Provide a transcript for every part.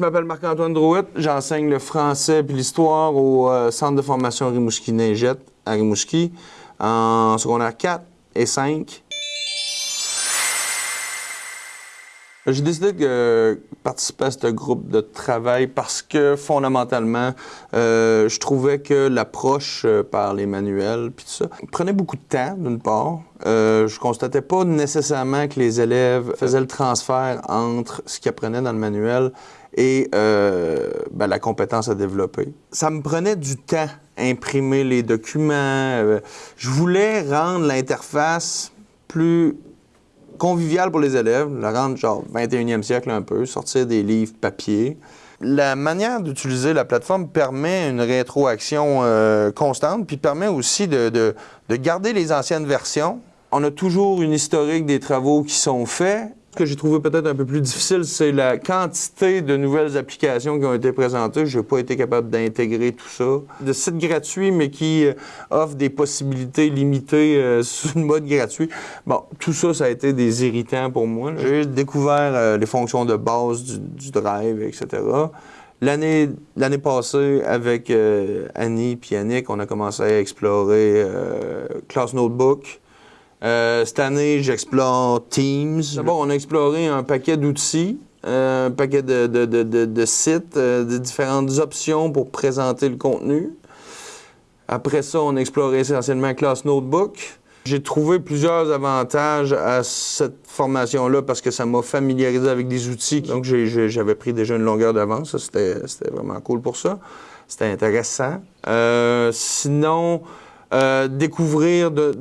je m'appelle Marc-Antoine Drouet. J'enseigne le français puis l'histoire au euh, Centre de formation Rimouski-Neigette à Rimouski en secondaire 4 et 5. J'ai décidé de participer à ce groupe de travail parce que fondamentalement, euh, je trouvais que l'approche euh, par les manuels puis tout ça prenait beaucoup de temps, d'une part. Euh, je constatais pas nécessairement que les élèves faisaient le transfert entre ce qu'ils apprenaient dans le manuel et euh, ben, la compétence à développer. Ça me prenait du temps imprimer les documents. Euh, je voulais rendre l'interface plus convivial pour les élèves, la rendre genre 21e siècle un peu, sortir des livres papier. La manière d'utiliser la plateforme permet une rétroaction euh, constante, puis permet aussi de, de, de garder les anciennes versions. On a toujours une historique des travaux qui sont faits, ce que j'ai trouvé peut-être un peu plus difficile, c'est la quantité de nouvelles applications qui ont été présentées. Je n'ai pas été capable d'intégrer tout ça. De sites gratuits, mais qui euh, offrent des possibilités limitées euh, sur le mode gratuit. Bon, tout ça, ça a été des irritants pour moi. J'ai découvert euh, les fonctions de base du, Drive, etc. L'année, l'année passée, avec euh, Annie et Yannick, on a commencé à explorer euh, Class Notebook. Euh, cette année, j'explore Teams. D'abord, on a exploré un paquet d'outils, euh, un paquet de, de- de- sites, euh, de différentes options pour présenter le contenu. Après ça, on a exploré essentiellement Class Notebook. J'ai trouvé plusieurs avantages à cette formation-là parce que ça m'a familiarisé avec des outils. Donc, j'avais pris déjà une longueur d'avance. Ça, C'était c'était vraiment cool pour ça. C'était intéressant. Sinon, découvrir de,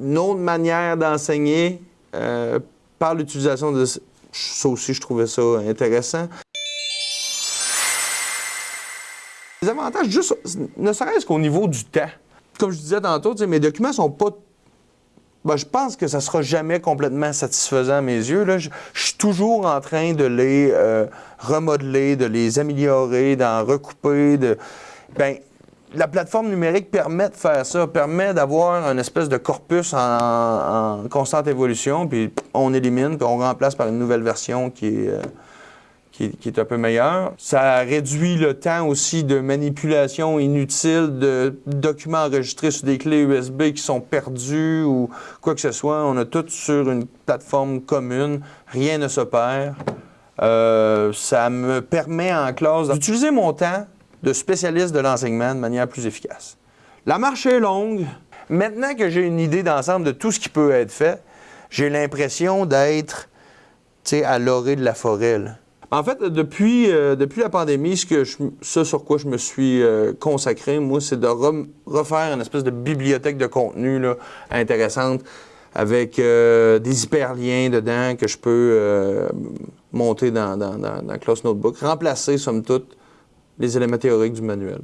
une autre manière d'enseigner euh, par l'utilisation de... Ça aussi, je trouvais ça intéressant. Les avantages, juste, ne serait-ce qu'au niveau du temps. Comme je disais tantôt, mes documents sont pas... Ben, je pense que ça sera jamais complètement satisfaisant à mes yeux. Là. Je, je suis toujours en train de les euh, remodeler, de les améliorer, d'en recouper. De... Ben, la plateforme numérique permet de faire ça, permet d'avoir un espèce de corpus en, constante évolution, puis on élimine, puis on remplace par une nouvelle version qui est, euh, qui est un peu meilleure. Ça réduit le temps aussi de manipulation inutile de documents enregistrés sur des clés USB qui sont perdus ou quoi que ce soit. On a tout sur une plateforme commune, rien ne se perd. Euh, ça me permet en classe d'utiliser mon temps de spécialiste de l'enseignement de manière plus efficace. La marche est longue. Maintenant que j'ai une idée d'ensemble de tout ce qui peut être fait, j'ai l'impression d'être à l'orée de la forêt. En fait, depuis, euh, depuis la pandémie, ce, sur quoi je me suis euh, consacré, moi, c'est de refaire une espèce de bibliothèque de contenu intéressante avec euh, des hyperliens dedans que je peux monter dans, dans, dans, dans Class Notebook, remplacer, somme toute, les éléments théoriques du manuel.